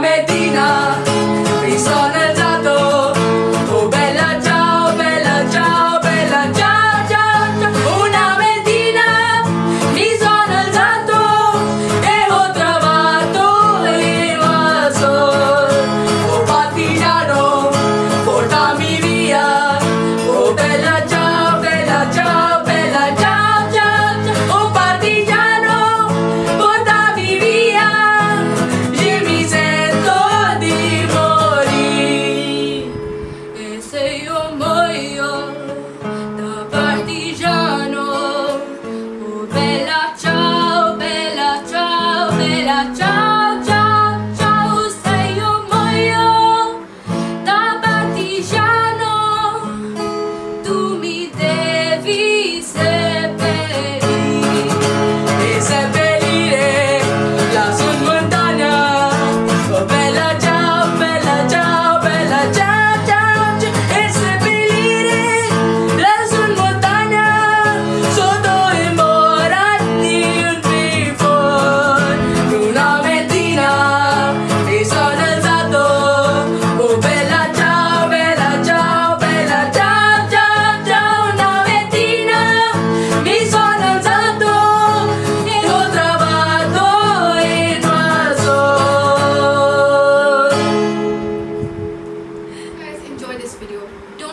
Vabbè,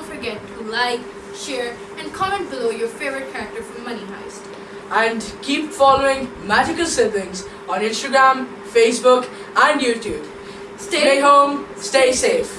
to like, share, and comment below your favorite character from Money Heist. And keep following Magical Siblings on Instagram, Facebook, and YouTube. Stay home, stay safe.